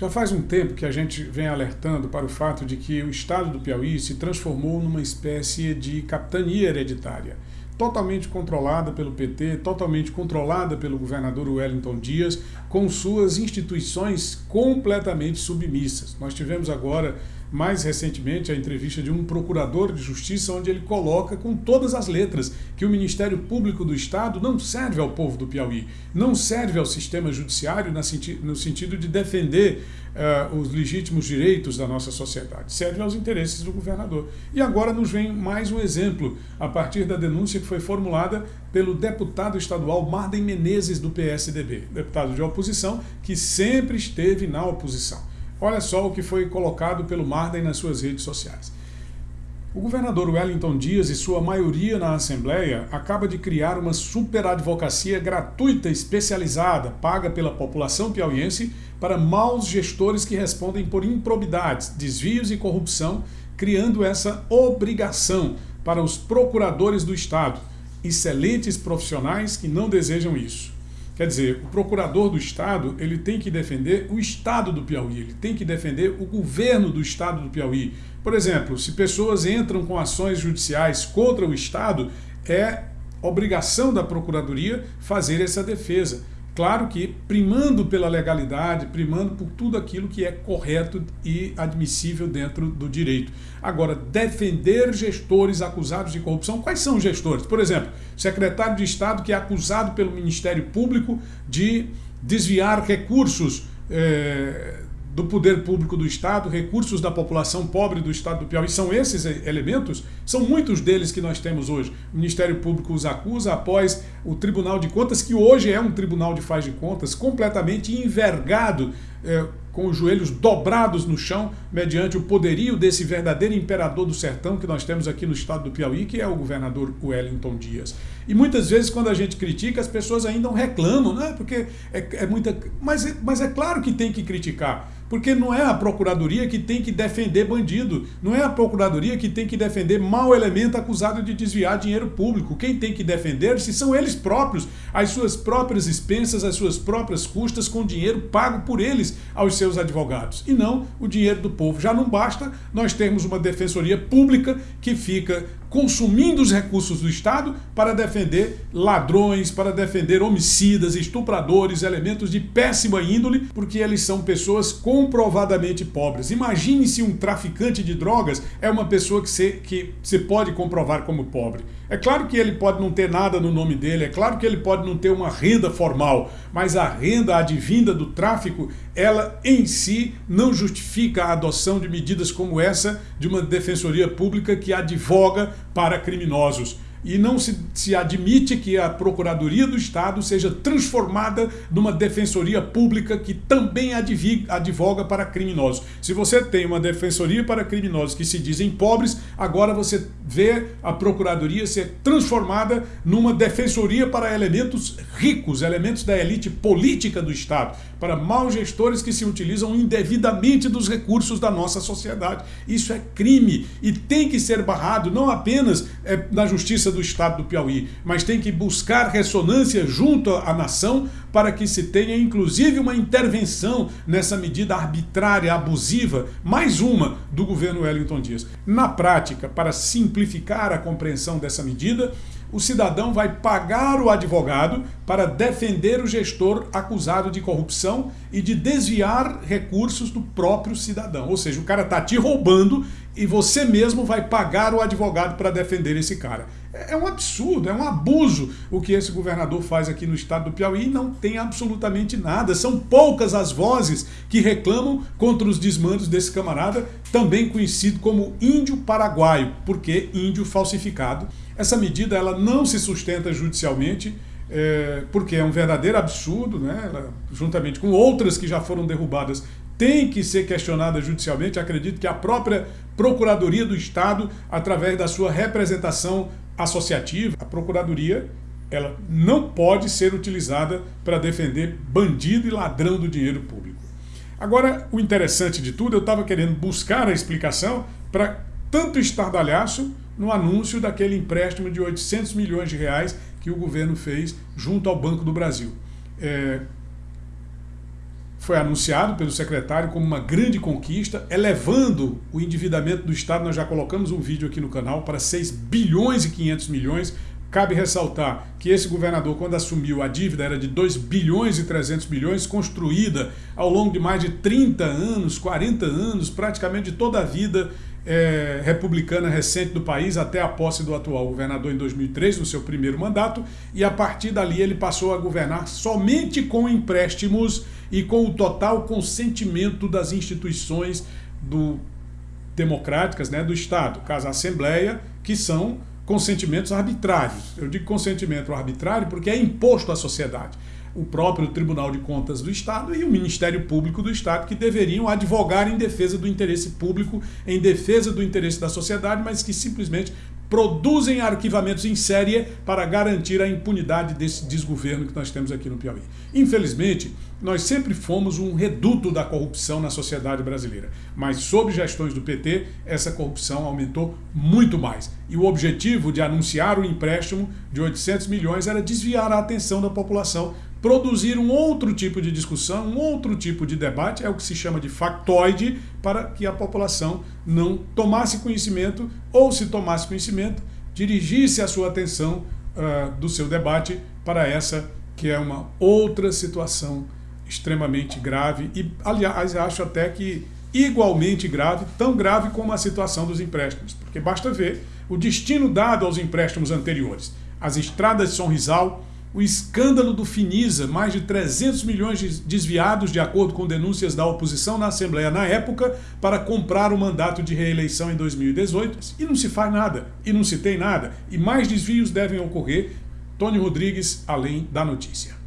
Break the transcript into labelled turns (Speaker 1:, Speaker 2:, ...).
Speaker 1: Já faz um tempo que a gente vem alertando para o fato de que o estado do Piauí se transformou numa espécie de capitania hereditária, totalmente controlada pelo PT, totalmente controlada pelo governador Wellington Dias, com suas instituições completamente submissas. Nós tivemos agora mais recentemente a entrevista de um procurador de justiça, onde ele coloca com todas as letras que o Ministério Público do Estado não serve ao povo do Piauí, não serve ao sistema judiciário no sentido de defender uh, os legítimos direitos da nossa sociedade, serve aos interesses do governador. E agora nos vem mais um exemplo, a partir da denúncia que foi formulada pelo deputado estadual Marden Menezes, do PSDB, deputado de oposição, que sempre esteve na oposição. Olha só o que foi colocado pelo Marden nas suas redes sociais. O governador Wellington Dias e sua maioria na Assembleia acaba de criar uma superadvocacia gratuita especializada, paga pela população piauiense, para maus gestores que respondem por improbidades, desvios e corrupção, criando essa obrigação para os procuradores do Estado, excelentes profissionais que não desejam isso. Quer dizer, o procurador do Estado ele tem que defender o Estado do Piauí, ele tem que defender o governo do Estado do Piauí. Por exemplo, se pessoas entram com ações judiciais contra o Estado, é obrigação da Procuradoria fazer essa defesa. Claro que primando pela legalidade, primando por tudo aquilo que é correto e admissível dentro do direito. Agora, defender gestores acusados de corrupção, quais são os gestores? Por exemplo, secretário de Estado que é acusado pelo Ministério Público de desviar recursos é, do poder público do Estado, recursos da população pobre do Estado do Piauí, são esses elementos? São muitos deles que nós temos hoje. O Ministério Público os acusa após o Tribunal de Contas, que hoje é um tribunal de faz de contas, completamente envergado, é, com os joelhos dobrados no chão, mediante o poderio desse verdadeiro imperador do sertão que nós temos aqui no estado do Piauí, que é o governador Wellington Dias. E muitas vezes, quando a gente critica, as pessoas ainda reclamam, né? porque é, é muita. Mas, mas é claro que tem que criticar. Porque não é a procuradoria que tem que defender bandido, não é a procuradoria que tem que defender mau elemento acusado de desviar dinheiro público. Quem tem que defender-se são eles próprios, as suas próprias expensas, as suas próprias custas, com dinheiro pago por eles aos seus advogados, e não o dinheiro do povo. Já não basta nós termos uma defensoria pública que fica consumindo os recursos do Estado para defender ladrões, para defender homicidas, estupradores, elementos de péssima índole, porque eles são pessoas comprovadamente pobres. Imagine se um traficante de drogas é uma pessoa que se, que se pode comprovar como pobre. É claro que ele pode não ter nada no nome dele, é claro que ele pode não ter uma renda formal, mas a renda advinda do tráfico, ela em si não justifica a adoção de medidas como essa de uma defensoria pública que advoga para criminosos e não se, se admite que a Procuradoria do Estado seja transformada numa defensoria pública que também advoga para criminosos. Se você tem uma defensoria para criminosos que se dizem pobres, agora você vê a Procuradoria ser transformada numa defensoria para elementos ricos, elementos da elite política do Estado, para maus gestores que se utilizam indevidamente dos recursos da nossa sociedade. Isso é crime e tem que ser barrado não apenas é, na justiça do Estado do Piauí, mas tem que buscar ressonância junto à nação para que se tenha inclusive uma intervenção nessa medida arbitrária, abusiva, mais uma do governo Wellington Dias. Na prática, para simplificar a compreensão dessa medida, o cidadão vai pagar o advogado para defender o gestor acusado de corrupção e de desviar recursos do próprio cidadão. Ou seja, o cara está te roubando e você mesmo vai pagar o advogado para defender esse cara. É um absurdo, é um abuso o que esse governador faz aqui no estado do Piauí e não tem absolutamente nada. São poucas as vozes que reclamam contra os desmandos desse camarada, também conhecido como índio paraguaio, porque índio falsificado. Essa medida ela não se sustenta judicialmente, é, porque é um verdadeiro absurdo, né? Ela, juntamente com outras que já foram derrubadas, tem que ser questionada judicialmente. Acredito que a própria Procuradoria do Estado, através da sua representação associativa, a Procuradoria ela não pode ser utilizada para defender bandido e ladrão do dinheiro público. Agora, o interessante de tudo, eu estava querendo buscar a explicação para tanto estardalhaço no anúncio daquele empréstimo de 800 milhões de reais que o governo fez junto ao Banco do Brasil. É, foi anunciado pelo secretário como uma grande conquista, elevando o endividamento do Estado, nós já colocamos um vídeo aqui no canal, para 6 bilhões e 500 milhões. Cabe ressaltar que esse governador, quando assumiu a dívida, era de 2 bilhões e 300 milhões, construída ao longo de mais de 30 anos, 40 anos, praticamente de toda a vida é, republicana recente do país até a posse do atual governador em 2003, no seu primeiro mandato, e a partir dali ele passou a governar somente com empréstimos e com o total consentimento das instituições do, democráticas né, do Estado, caso a Assembleia, que são consentimentos arbitrários. Eu digo consentimento arbitrário porque é imposto à sociedade o próprio Tribunal de Contas do Estado e o Ministério Público do Estado, que deveriam advogar em defesa do interesse público, em defesa do interesse da sociedade, mas que simplesmente produzem arquivamentos em série para garantir a impunidade desse desgoverno que nós temos aqui no Piauí. Infelizmente, nós sempre fomos um reduto da corrupção na sociedade brasileira, mas sob gestões do PT, essa corrupção aumentou muito mais. E o objetivo de anunciar o empréstimo de 800 milhões era desviar a atenção da população produzir um outro tipo de discussão, um outro tipo de debate, é o que se chama de factoide, para que a população não tomasse conhecimento, ou se tomasse conhecimento, dirigisse a sua atenção uh, do seu debate para essa que é uma outra situação extremamente grave e, aliás, acho até que igualmente grave, tão grave como a situação dos empréstimos, porque basta ver o destino dado aos empréstimos anteriores. As estradas de São Rizal, o escândalo do Finisa, mais de 300 milhões desviados de acordo com denúncias da oposição na Assembleia na época para comprar o mandato de reeleição em 2018 e não se faz nada, e não se tem nada, e mais desvios devem ocorrer. Tony Rodrigues, além da notícia.